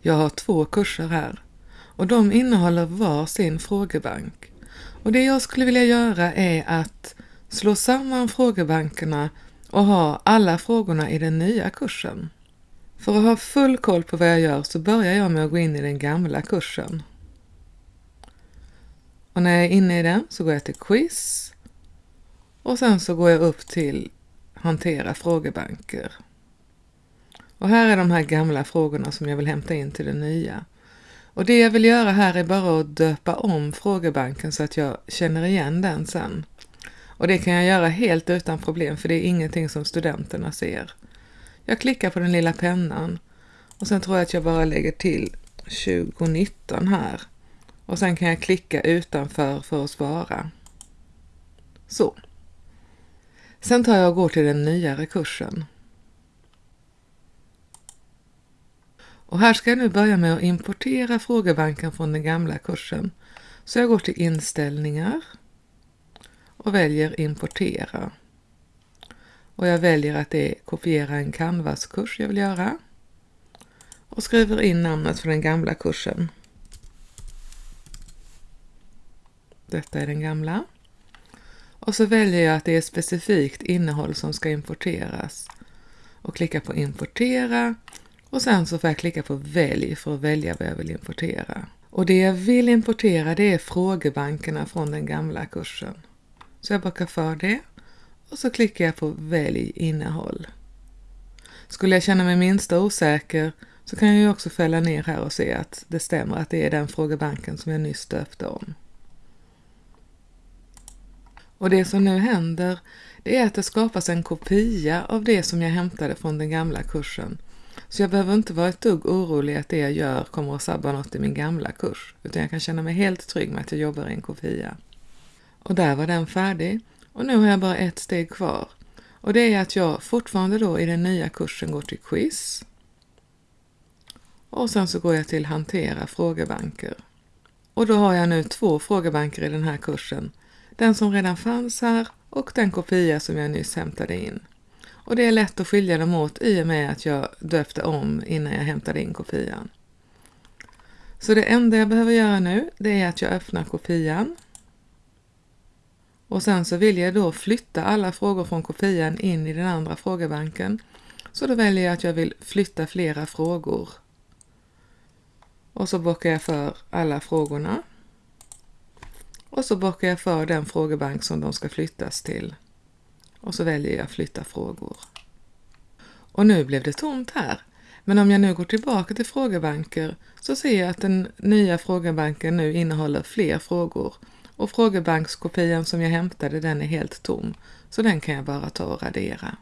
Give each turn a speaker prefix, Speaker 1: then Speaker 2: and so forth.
Speaker 1: Jag har två kurser här och de innehåller var sin frågebank. Och det jag skulle vilja göra är att slå samman frågebankerna och ha alla frågorna i den nya kursen. För att ha full koll på vad jag gör så börjar jag med att gå in i den gamla kursen. Och när jag är inne i den så går jag till quiz och sen så går jag upp till hantera frågebanker. Och här är de här gamla frågorna som jag vill hämta in till den nya. Och det jag vill göra här är bara att döpa om frågebanken så att jag känner igen den sen. Och det kan jag göra helt utan problem för det är ingenting som studenterna ser. Jag klickar på den lilla pennan och sen tror jag att jag bara lägger till 2019 här. Och sen kan jag klicka utanför för att svara. Så. Sen tar jag och går till den nyare kursen. Och här ska jag nu börja med att importera frågebanken från den gamla kursen. Så jag går till inställningar och väljer importera. Och jag väljer att det är kopiera en Canvas-kurs jag vill göra. Och skriver in namnet för den gamla kursen. Detta är den gamla. Och så väljer jag att det är specifikt innehåll som ska importeras. Och klickar på importera och sen så får jag klicka på välj för att välja vad jag vill importera. Och det jag vill importera det är frågebankerna från den gamla kursen. Så jag bockar för det och så klickar jag på välj innehåll. Skulle jag känna mig minsta osäker så kan jag ju också fälla ner här och se att det stämmer att det är den frågebanken som jag nyss döpte om. Och det som nu händer det är att det skapas en kopia av det som jag hämtade från den gamla kursen. Så jag behöver inte vara ett dugg orolig att det jag gör kommer att sabba något i min gamla kurs, utan jag kan känna mig helt trygg med att jag jobbar i en kopia. Och där var den färdig och nu har jag bara ett steg kvar och det är att jag fortfarande då i den nya kursen går till quiz och sen så går jag till hantera frågebanker. Och då har jag nu två frågebanker i den här kursen den som redan fanns här och den kopia som jag nyss hämtade in. Och det är lätt att skilja dem åt i och med att jag döpte om innan jag hämtade in kopian. Så det enda jag behöver göra nu det är att jag öppnar kopian. Och sen så vill jag då flytta alla frågor från kopian in i den andra frågebanken. Så då väljer jag att jag vill flytta flera frågor. Och så bockar jag för alla frågorna och så bockar jag för den frågebank som de ska flyttas till. Och så väljer jag flytta frågor. Och nu blev det tomt här. Men om jag nu går tillbaka till frågebanker så ser jag att den nya frågebanken nu innehåller fler frågor och frågebankskopian som jag hämtade den är helt tom så den kan jag bara ta och radera.